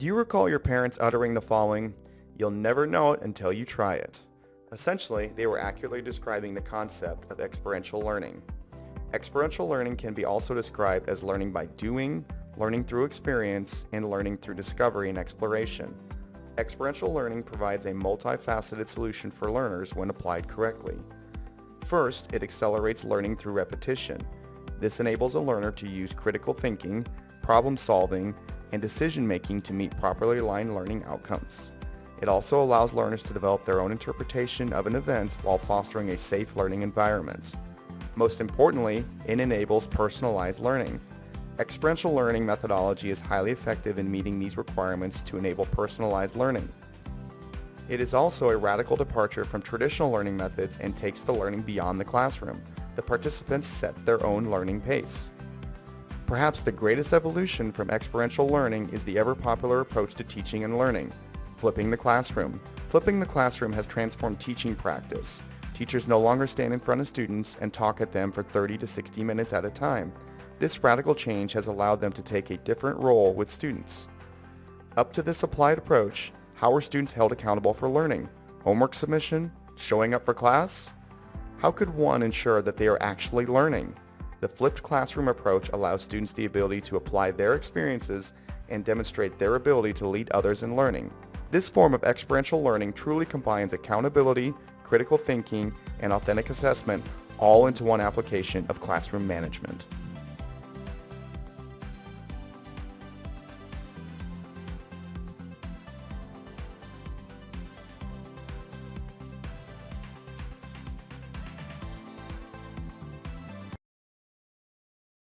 Do you recall your parents uttering the following, you'll never know it until you try it? Essentially, they were accurately describing the concept of experiential learning. Experiential learning can be also described as learning by doing, learning through experience, and learning through discovery and exploration. Experiential learning provides a multifaceted solution for learners when applied correctly. First, it accelerates learning through repetition. This enables a learner to use critical thinking, problem solving, and decision making to meet properly aligned learning outcomes. It also allows learners to develop their own interpretation of an event while fostering a safe learning environment. Most importantly, it enables personalized learning. Experiential learning methodology is highly effective in meeting these requirements to enable personalized learning. It is also a radical departure from traditional learning methods and takes the learning beyond the classroom. The participants set their own learning pace. Perhaps the greatest evolution from experiential learning is the ever-popular approach to teaching and learning, flipping the classroom. Flipping the classroom has transformed teaching practice. Teachers no longer stand in front of students and talk at them for 30 to 60 minutes at a time. This radical change has allowed them to take a different role with students. Up to this applied approach, how are students held accountable for learning? Homework submission? Showing up for class? How could one ensure that they are actually learning? The flipped classroom approach allows students the ability to apply their experiences and demonstrate their ability to lead others in learning. This form of experiential learning truly combines accountability, critical thinking, and authentic assessment all into one application of classroom management.